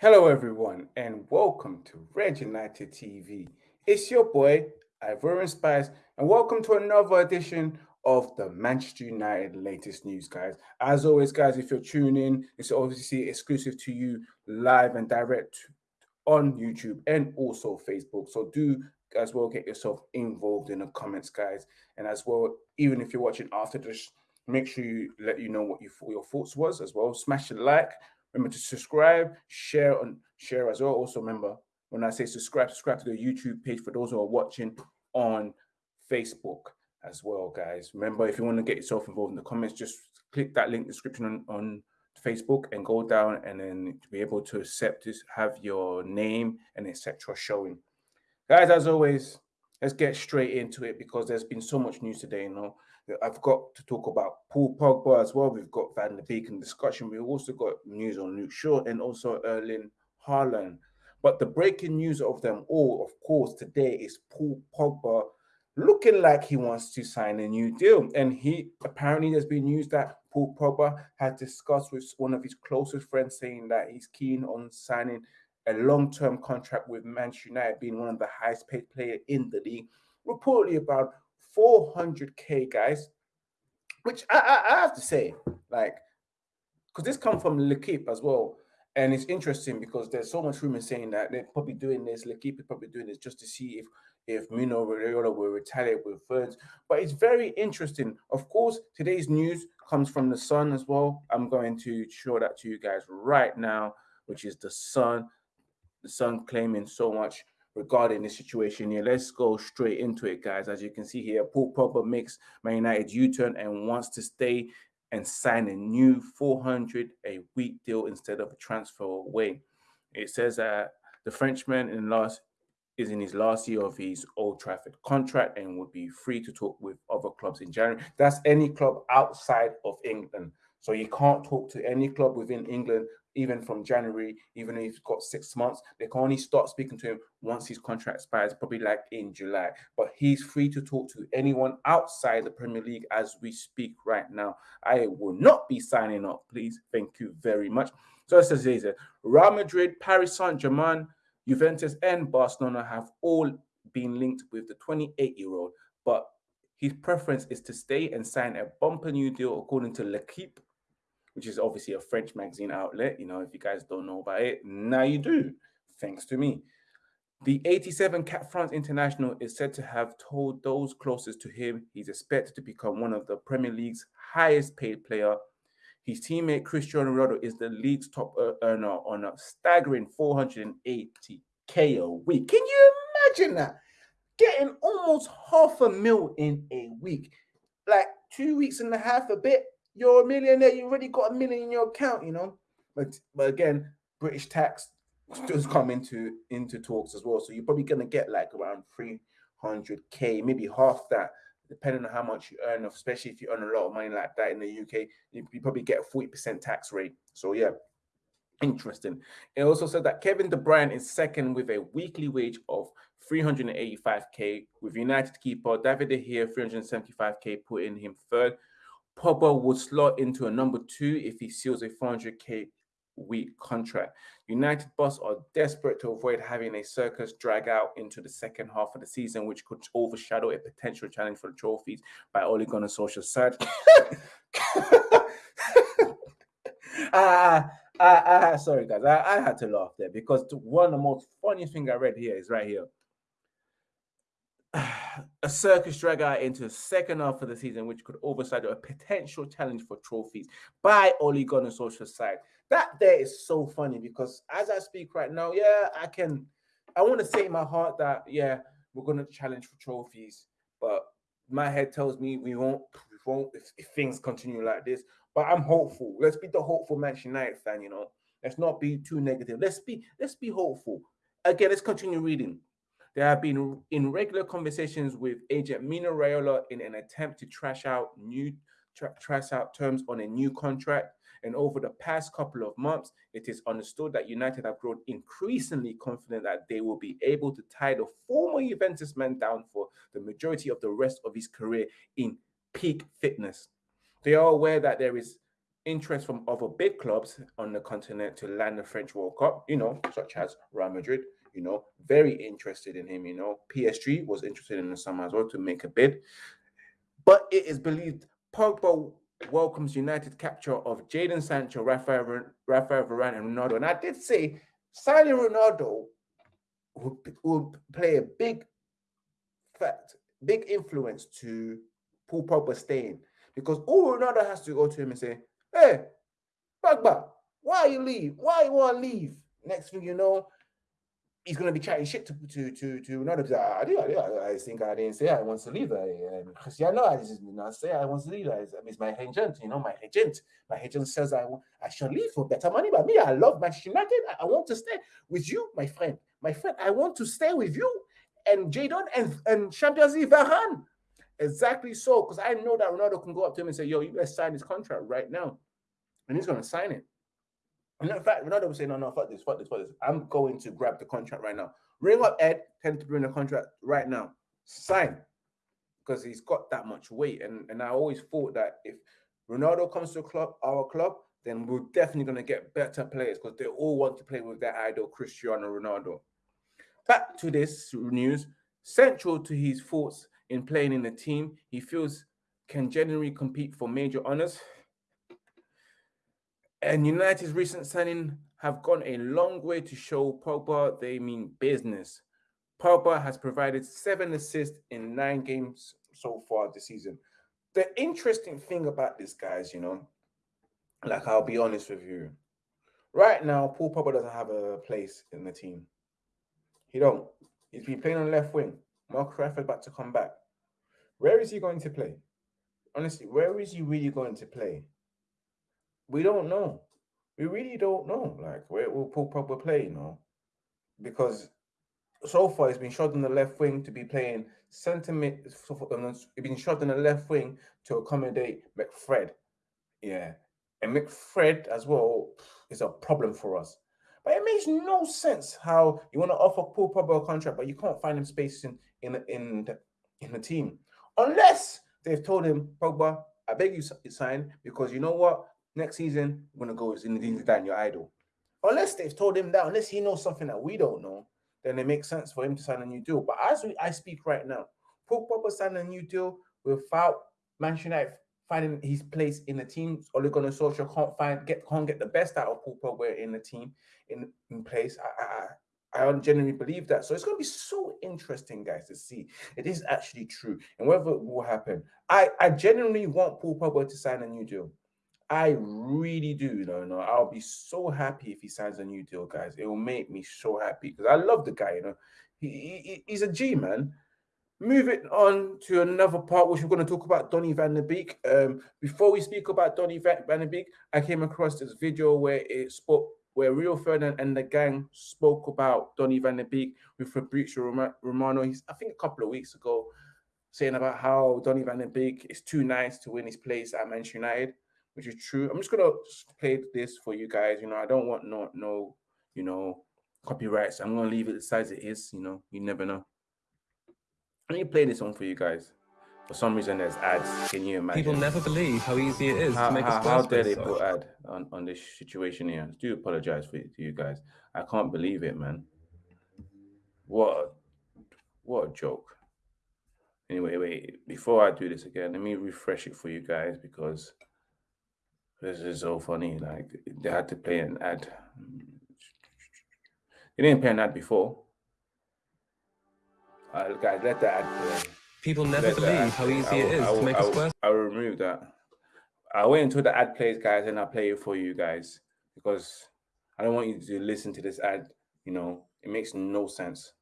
Hello, everyone, and welcome to Red United TV. It's your boy, Ivorian Spice, and welcome to another edition of the Manchester United latest news, guys. As always, guys, if you're tuning in, it's obviously exclusive to you live and direct on YouTube and also Facebook. So do as well get yourself involved in the comments, guys. And as well, even if you're watching after this, make sure you let you know what you, your thoughts was as well. Smash the like, Remember to subscribe, share and share as well. Also remember when I say subscribe, subscribe to the YouTube page for those who are watching on Facebook as well, guys. Remember, if you want to get yourself involved in the comments, just click that link description on, on Facebook and go down and then to be able to accept this, have your name and etc. showing. Guys, as always, let's get straight into it because there's been so much news today, you know. I've got to talk about Paul Pogba as well. We've got Van der Beek in discussion. We've also got news on Luke Shaw and also Erling Haaland. But the breaking news of them all, of course, today is Paul Pogba looking like he wants to sign a new deal. And he apparently there's been news that Paul Pogba had discussed with one of his closest friends saying that he's keen on signing a long-term contract with Manchester United, being one of the highest paid player in the league. Reportedly about 400k guys, which I, I, I have to say, like, because this come from L'Equipe as well. And it's interesting because there's so much rumor saying that they're probably doing this. L'Equipe is probably doing this just to see if if Mino Raiola will retaliate with thirds. But it's very interesting. Of course, today's news comes from the Sun as well. I'm going to show that to you guys right now, which is the Sun. The Sun claiming so much regarding this situation here. Let's go straight into it, guys. As you can see here, Paul Pogba makes Man United U-turn and wants to stay and sign a new 400 a week deal instead of a transfer away. It says that the Frenchman in last is in his last year of his Old Trafford contract and would be free to talk with other clubs in January. That's any club outside of England. So you can't talk to any club within England even from January, even if he's got six months, they can only start speaking to him once his contract expires, probably like in July. But he's free to talk to anyone outside the Premier League as we speak right now. I will not be signing up, please. Thank you very much. So it says here, Real Madrid, Paris Saint-Germain, Juventus, and Barcelona have all been linked with the 28-year-old, but his preference is to stay and sign a bumper new deal according to L'Equipe which is obviously a French magazine outlet. You know, if you guys don't know about it, now you do, thanks to me. The 87 Cap France international is said to have told those closest to him he's expected to become one of the Premier League's highest paid player. His teammate Cristiano Ronaldo is the league's top earner on a staggering 480k a week. Can you imagine that? Getting almost half a mil in a week, like two weeks and a half, a bit you're a millionaire. You've already got a million in your account, you know. But but again, British tax does come into into talks as well. So you're probably gonna get like around 300k, maybe half that, depending on how much you earn, especially if you earn a lot of money like that in the UK, you, you probably get a 40% tax rate. So yeah. Interesting. It also said that Kevin De Bruyne is second with a weekly wage of 385k, with United keeper David De Gea 375k, putting him third. Pogba would slot into a number two if he seals a 400k week contract. United boss are desperate to avoid having a circus drag out into the second half of the season, which could overshadow a potential challenge for the trophies by Ole Gunnar Solskjaer's side. ah, ah, ah, sorry guys, I, I had to laugh there because one of the most funniest thing I read here is right here a circus drag out into the second half of the season, which could overshadow a potential challenge for trophies by Ole Gunnar side. That there is so funny because as I speak right now, yeah, I can, I want to say in my heart that yeah, we're gonna challenge for trophies, but my head tells me we won't, we won't if, if things continue like this. But I'm hopeful. Let's be the hopeful Manchester United fan, you know. Let's not be too negative. Let's be, let's be hopeful. Again, let's continue reading. There have been in regular conversations with agent Mino Raiola in an attempt to trash out new tra trash out terms on a new contract. And over the past couple of months, it is understood that United have grown increasingly confident that they will be able to tie the former Juventus man down for the majority of the rest of his career in peak fitness. They are aware that there is interest from other big clubs on the continent to land the French World Cup, you know, such as Real Madrid, you know, very interested in him, you know. PSG was interested in the summer as well to make a bid. But it is believed Pogba welcomes United capture of Jadon Sancho, Rafael, Rafael Varane, and Ronaldo. And I did say signing Ronaldo would, would play a big fact, big influence to Paul Pogba staying. Because all Ronaldo has to go to him and say, Hey, Pogba, why you leave? Why you want to leave? Next thing you know, he's gonna be chatting shit to to to to another. I, do, I, do, I think I didn't say I want to leave. I, um, Cristiano, I did not say I want to leave. I, it's my agent, you know, my agent. My agent says I I should leave for better money. But me, I love Manchester United. I, I want to stay with you, my friend. My friend, I want to stay with you and Jadon and and Champions League Varane. Exactly so, because I know that Ronaldo can go up to him and say, "Yo, you guys sign this contract right now," and he's gonna sign it. And in fact, Ronaldo was saying, no, no, fuck this, fuck this, fuck this. I'm going to grab the contract right now. Ring up Ed, him to bring the contract right now. Sign. Because he's got that much weight. And, and I always thought that if Ronaldo comes to club, our club, then we're definitely going to get better players because they all want to play with their idol, Cristiano Ronaldo. Back to this news. Central to his thoughts in playing in the team, he feels can generally compete for major honors. And United's recent signing have gone a long way to show Pogba they mean business. Pogba has provided seven assists in nine games so far this season. The interesting thing about this, guys, you know, like I'll be honest with you, right now, Paul Pogba doesn't have a place in the team. He don't. He's been playing on left wing. Mark Rashford about to come back. Where is he going to play? Honestly, where is he really going to play? We don't know. We really don't know. Like where will Paul Pogba play? You know, because so far he's been shot on the left wing to be playing mid. He's been shot on the left wing to accommodate McFred. Yeah, and McFred as well is a problem for us. But it makes no sense how you want to offer Paul Pogba a contract, but you can't find him space in in in the, in the team unless they've told him Pogba, I beg you sign because you know what next season, we're gonna go Zinedine Zidane, your idol. Unless they've told him that, unless he knows something that we don't know, then it makes sense for him to sign a new deal. But as we, I speak right now, Pogba signed a new deal without Manchester United finding his place in the team. Ole Gunnar Solskjaer can't find get can't get the best out of Paul Pogba in the team in, in place. I, I I genuinely believe that. So it's going to be so interesting, guys, to see it is actually true and whether it will happen. I, I genuinely want Paul Pogba to sign a new deal. I really do, know, I'll be so happy if he signs a new deal, guys. It will make me so happy because I love the guy, you know. He, he, he's a G man. Moving on to another part, which we're going to talk about Donny van der Beek. Um, before we speak about Donny van, der Beek, I came across this video where it spoke, where Rio Ferdinand and the gang spoke about Donny van der Beek with Fabrizio Romano. He's, I think, a couple of weeks ago, saying about how Donny van der Beek is too nice to win his place at Manchester United which is true. I'm just gonna play this for you guys. You know, I don't want no no, you know, copyrights. I'm gonna leave it as it is. You know, you never know. Let me play this one for you guys. For some reason, there's ads. Can you imagine? People never believe how easy it is how, to make how, a How dare they put ad on, on this situation here? I do apologize for to you guys. I can't believe it, man. What what a joke. Anyway, wait, before I do this again, let me refresh it for you guys because this is so funny. Like they had to play an ad. They didn't play an ad before. Uh, guys, let the ad play. People never let believe how easy it is to make a square. I'll remove that. I'll wait until the ad plays, guys, and I'll play it for you guys because I don't want you to listen to this ad. You know, it makes no sense.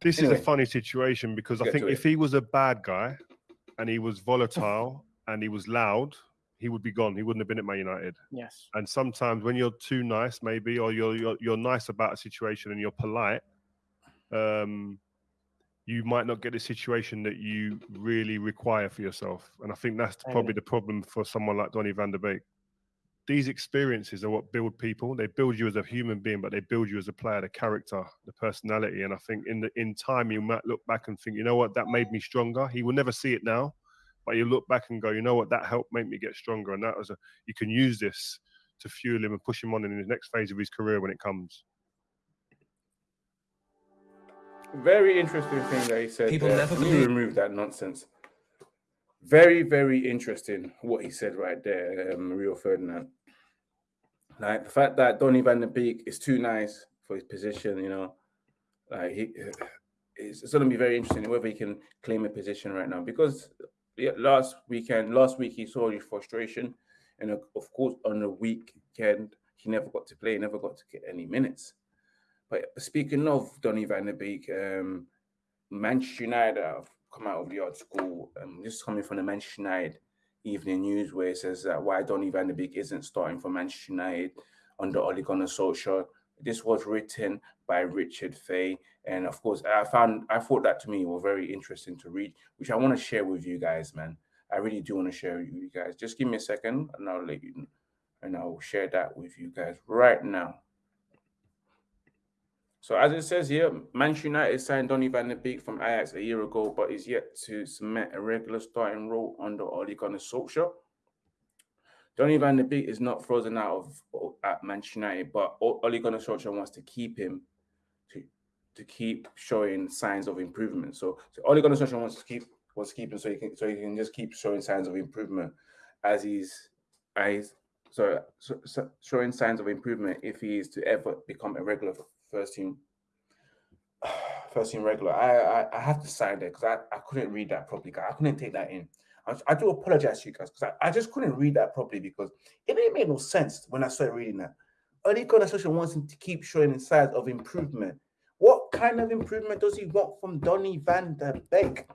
This anyway, is a funny situation because I think if he was a bad guy and he was volatile and he was loud, he would be gone. He wouldn't have been at Man United. Yes. And sometimes when you're too nice, maybe, or you're you're, you're nice about a situation and you're polite, um, you might not get the situation that you really require for yourself. And I think that's probably the problem for someone like Donny van der Beek. These experiences are what build people. They build you as a human being, but they build you as a player, the character, the personality. And I think in the in time you might look back and think, you know what, that made me stronger. He will never see it now but you look back and go, you know what, that helped make me get stronger, and that was a you can use this to fuel him and push him on in the next phase of his career when it comes. Very interesting thing that he said. People there. never believe. remove that nonsense. Very, very interesting what he said right there, um, Rio Ferdinand. Like the fact that Donny van der Beek is too nice for his position, you know, like he, it's, it's going to be very interesting whether he can claim a position right now because last weekend, last week he saw his frustration, and of course on the weekend he never got to play, never got to get any minutes. But speaking of Donny van der Beek, um, Manchester United have come out of the article, um, this is coming from the Manchester United Evening News, where it says that why Donny van der Beek isn't starting for Manchester United under Ole Gunnar Solskjaer. This was written by Richard Fay, and of course, I found I thought that to me were very interesting to read, which I want to share with you guys, man. I really do want to share with you guys. Just give me a second, and I'll let you, and I'll share that with you guys right now. So as it says here, Manchester United signed Donny van de Beek from Ajax a year ago, but is yet to cement a regular starting role under Ole Gunnar Solskjaer. Donny van de Beek is not frozen out of at Manchester United, but Ole Gunnar Solskjaer wants to keep him to to keep showing signs of improvement. So, so Ole Gunnar Solskjaer wants to keep wants to keep him so he can so he can just keep showing signs of improvement as he's as so, so, so showing signs of improvement if he is to ever become a regular first team first team regular. I I, I have to sign there because I, I couldn't read that properly. I couldn't take that in. I, do apologize to you guys because I, I just couldn't read that properly because it didn't make no sense when I started reading that. Ole Gunnar Solskjaer wants him to keep showing signs of improvement. Kind of improvement does he want from Donny van der Beek?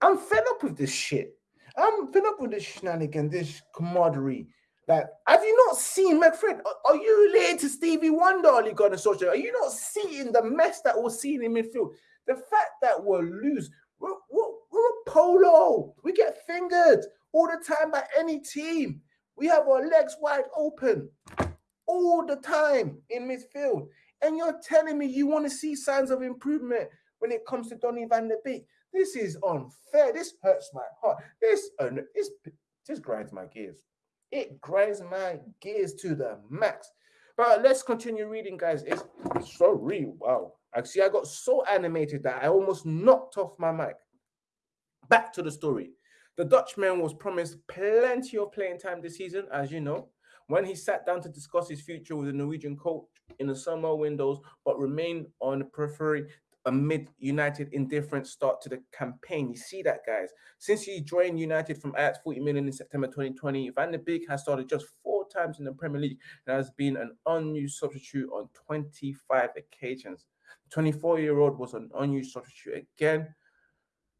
I'm fed up with this shit. I'm fed up with this shenanigan, this camaraderie, like, have you not seen McFred? Are you related to Stevie Wonder, Ole Gunnar Solskjaer? Are you not seeing the mess that we're seeing in midfield? The fact that we're loose, we're, we're, we're a polo. We get fingered all the time by any team. We have our legs wide open all the time in midfield. And you're telling me you want to see signs of improvement when it comes to Donny van der Beek. This is unfair. This hurts my heart. This, uh, this, this grinds my gears. It grinds my gears to the max. But let's continue reading, guys. It's so real. Wow. Actually, I got so animated that I almost knocked off my mic. Back to the story. The Dutchman was promised plenty of playing time this season, as you know, when he sat down to discuss his future with the Norwegian coach in the summer windows, but remained on the periphery amid United indifferent start to the campaign. You see that, guys. Since he joined United from Ajax 40 million in September 2020, Van der Beek has started just four times in the Premier League and has been an unused substitute on 25 occasions. The 24-year-old was an unused substitute again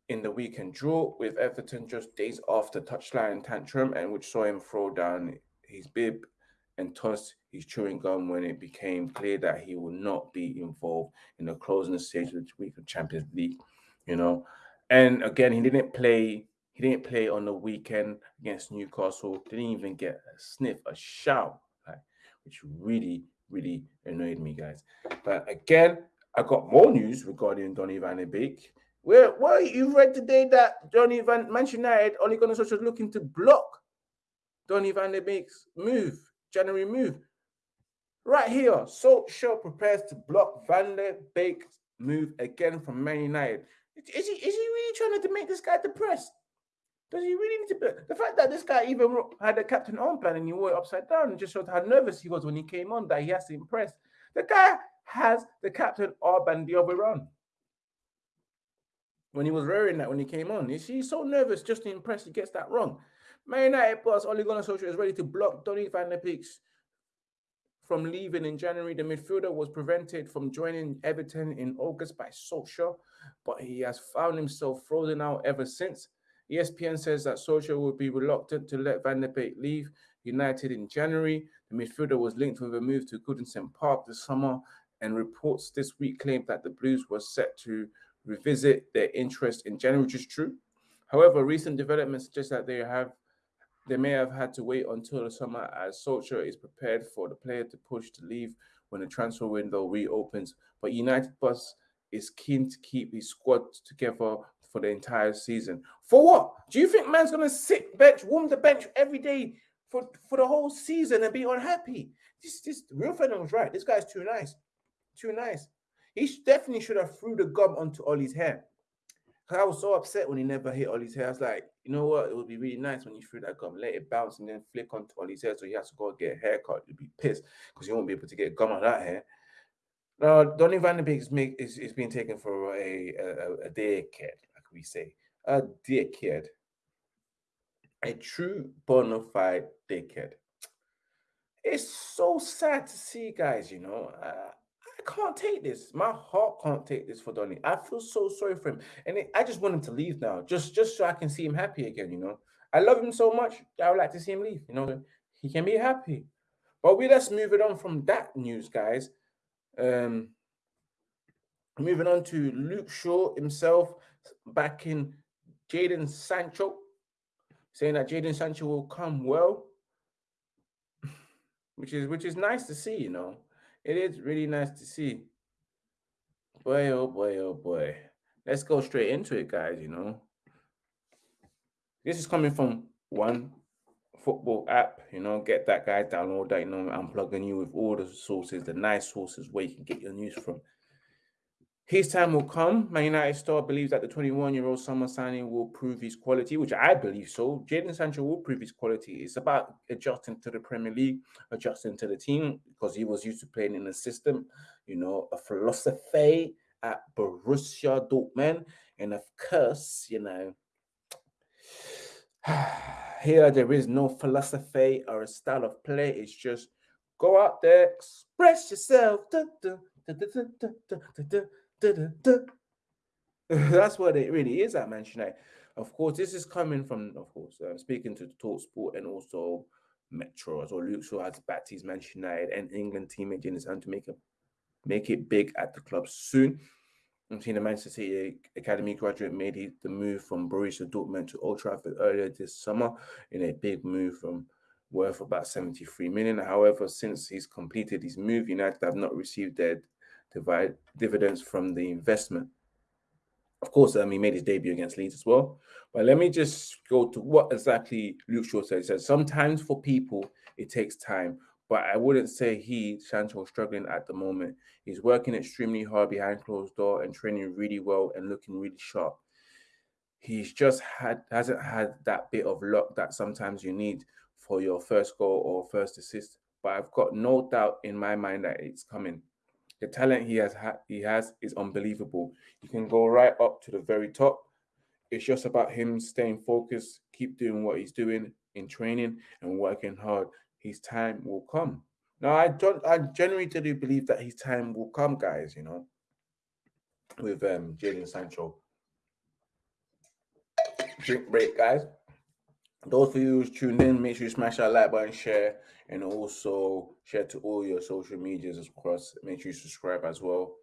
in the weekend draw with Everton just days after touchline tantrum and which saw him throw down his bib and tossed chewing gum when it became clear that he would not be involved in the closing stage of the week of Champions League, you know. And again, he didn't play. He didn't play on the weekend against Newcastle. Didn't even get a sniff, a shout, like, which really, really annoyed me, guys. But again, I got more news regarding Donny Van de Beek. Where, well, you read today that Donny Van Manchester United only going to was looking to block Donny Van de Beek's move January move. Right here, Solskjaer prepares to block Van der Beek's move again from Man United. Is he is he really trying to make this guy depressed? Does he really need to be? The fact that this guy even had a captain plan and he wore it upside down just showed how nervous he was when he came on that he has to impress. The guy has the captain armband the other on. When he was wearing that when he came on, is he so nervous just to impress? He gets that wrong. Man United boss Ole Gunnar Solskjaer is ready to block Donny van der Beek's from leaving in January. The midfielder was prevented from joining Everton in August by Solskjaer, but he has found himself frozen out ever since. ESPN says that Solskjaer will be reluctant to let Van der Beek leave United in January. The midfielder was linked with a move to Goodison Park this summer, and reports this week claimed that the Blues were set to revisit their interest in January, which is true. However, recent developments suggest that they have they may have had to wait until the summer as Solskjaer is prepared for the player to push to leave when the transfer window reopens. But United Bus is keen to keep his squad together for the entire season. For what? Do you think man's gonna sit bench, warm the bench every day for, for the whole season and be unhappy? This this Rio Ferdinand was right. This guy's too nice. Too nice. He definitely should have threw the gum onto Ollie's hair. I was so upset when he never hit Ollie's hair. I was like, you know what? It would be really nice when you threw that gum, let it bounce and then flick onto Ollie's hair. So he has to go get a haircut. You'd be pissed because you won't be able to get gum on that hair. Now, Donny van de Beek is, make, is, is being taken for a, a, a kid, like we say. A kid. A true bona fide dickhead. It's so sad to see, guys, you know. Uh, I can't take this. My heart can't take this for Donny. I feel so sorry for him. And it, I just want him to leave now, just, just so I can see him happy again, you know. I love him so much. I would like to see him leave, you know. He can be happy. But we let's move it on from that news, guys. Um, moving on to Luke Shaw himself, backing Jadon Sancho, saying that Jadon Sancho will come well, which is which is nice to see. You know, it is really nice to see. Boy, oh boy, oh boy. Let's go straight into it, guys. You know, this is coming from one football app, you know, get that guy, download that, you know, I'm plugging you with all the sources, the nice sources where you can get your news from. His time will come. Man United star believes that the 21-year-old summer signing will prove his quality, which I believe so. Jadon Sancho will prove his quality. It's about adjusting to the Premier League, adjusting to the team, because he was used to playing in a system, you know, a philosophy at Borussia Dortmund. And of course, you know, here there is no philosophy or a style of play. It's just go out there, express yourself. That's what it really is at Manchester United. Of course, this is coming from, of course, uh, speaking to the Talk Sport and also Metro as well. Luke Shaw has backed his Manchester United and England teammate in his hand to make it make it big at the club soon. I'm seeing the Manchester City Academy graduate made the move from Borussia Dortmund to Old Trafford earlier this summer in a big move from worth about 73 million. However, since he's completed his move, United have not received their divide, dividends from the investment. Of course, um, he made his debut against Leeds as well. But let me just go to what exactly Luke Shaw said. He said, sometimes for people, it takes time but I wouldn't say he, Sancho, struggling at the moment. He's working extremely hard behind closed door and training really well and looking really sharp. He's just had hasn't had that bit of luck that sometimes you need for your first goal or first assist. But I've got no doubt in my mind that it's coming. The talent he has ha- he has is unbelievable. He can go right up to the very top. It's just about him staying focused, keep doing what he's doing in training and working hard his time will come. Now, I don't, I genuinely do believe that his time will come, guys. You know, with um Jadon Sancho. Drink break, guys. Those of you who's tuned in, make sure you smash that like button, share, and also share to all your social medias across. Make sure you subscribe as well.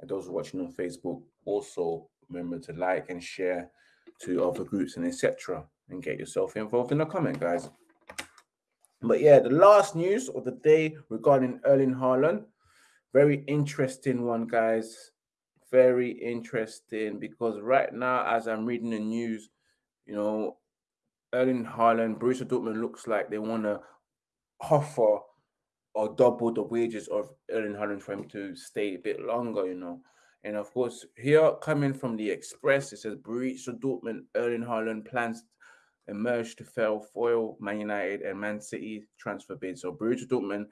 And those watching on Facebook, also remember to like and share to other groups and etc. And get yourself involved in the comment, guys. But yeah, the last news of the day regarding Erling Haaland, very interesting one, guys. Very interesting because right now, as I'm reading the news, you know, Erling Haaland, Borussia Dortmund looks like they want to offer or double the wages of Erling Haaland for him to stay a bit longer, you know. And of course, here coming from the Express, it says Borussia Dortmund, Erling Haaland plans emerged to fail foil Man United and Man City transfer bids. So Borussia Dortmund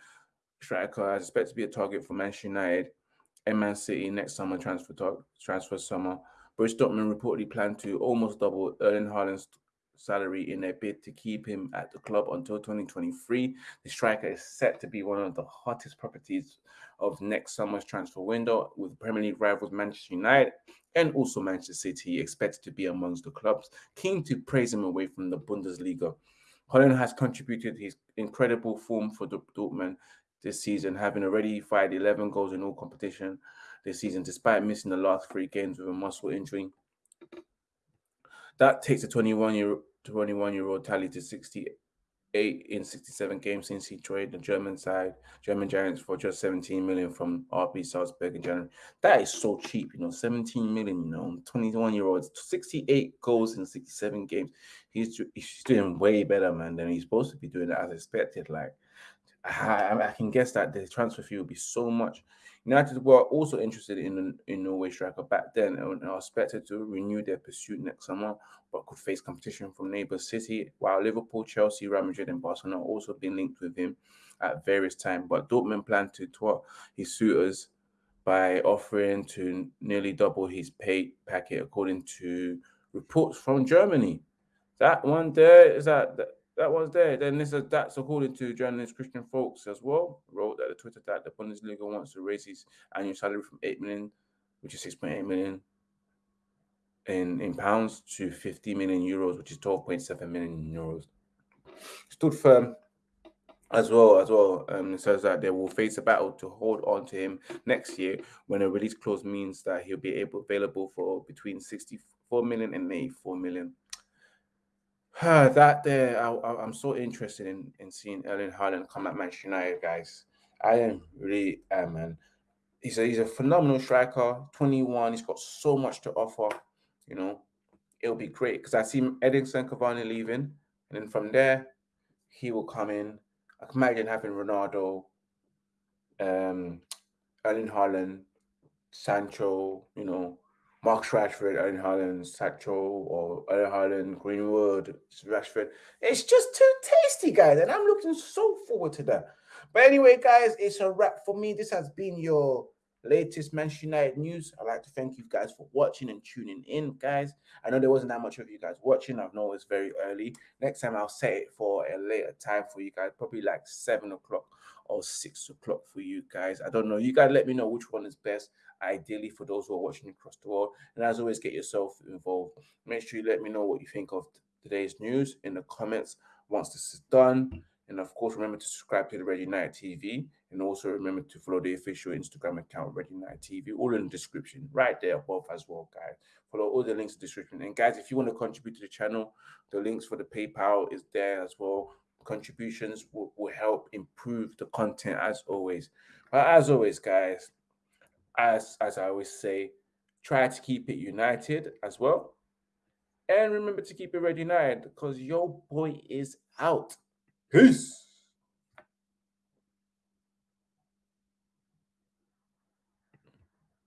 striker is expected to be a target for Manchester United and Man City next summer transfer talk, transfer summer. Borussia Dortmund reportedly plan to almost double Erling Haaland's salary in their bid to keep him at the club until 2023. The striker is set to be one of the hottest properties of next summer's transfer window, with Premier League rivals Manchester United and also Manchester City expected to be amongst the clubs keen to praise him away from the Bundesliga. Haaland has contributed his incredible form for Dortmund this season, having already fired 11 goals in all competition this season, despite missing the last three games with a muscle injury. That takes the 21 year 21 year old tally to 68 in 67 games since he joined the German side, German Giants for just 17 million from RB Salzburg in January. That is so cheap, you know, 17 million, you know, 21 year olds, 68 goals in 67 games. He's he's doing way better, man, than he's supposed to be doing as expected. Like, I, I can guess that the transfer fee will be so much. United were also interested in in Norway striker back then and are expected to renew their pursuit next summer, but could face competition from neighbour City. While Liverpool, Chelsea, Real Madrid, and Barcelona also been linked with him at various times, but Dortmund plan to twat his suitors by offering to nearly double his pay packet, according to reports from Germany. That one there is that that was there. Then this is that's according to journalist Christian Folks as well. Wrote that the Twitter that the Bundesliga wants to raise his annual salary from eight million, which is six point eight million in, in pounds to 50 million euros, which is 12.7 million euros. Stood firm as well as well um, says that they will face a battle to hold on to him next year when a release clause means that he'll be able available for between 64 million and 84 million that there, I, am so interested in, in seeing Erling Haaland come at Manchester United, guys. I am really am, man. He's a, he's a phenomenal striker, 21. He's got so much to offer. You know, it'll be great because I see Edinson Cavani leaving, and then from there, he will come in. I can imagine having Ronaldo, um, Erling Haaland, Sancho, you know, Mark Rashford, Erling Haaland, Sancho, or Erling Haaland, Greenwood, Rashford. It's just too tasty, guys, and I'm looking so forward to that. But anyway, guys, it's a wrap for me. This has been your latest Manchester United news. I'd like to thank you guys for watching and tuning in, guys. I know there wasn't that much of you guys watching. I know it's very early. Next time I'll set it for a later time for you guys, probably like seven o'clock or six o'clock for you guys. I don't know. You guys let me know which one is best ideally for those who are watching across the world. And as always, get yourself involved. Make sure you let me know what you think of today's news in the comments once this is done. And of course, remember to subscribe to the Red United TV. And also remember to follow the official Instagram account, Red United TV, all in the description, right there above as well, guys. Follow all the links in the description. And guys, if you want to contribute to the channel, the links for the PayPal is there as well. Contributions will, will help improve the content as always. But as always, guys, as as I always say, try to keep it united as well. And remember to keep it red united because your boy is out. Peace.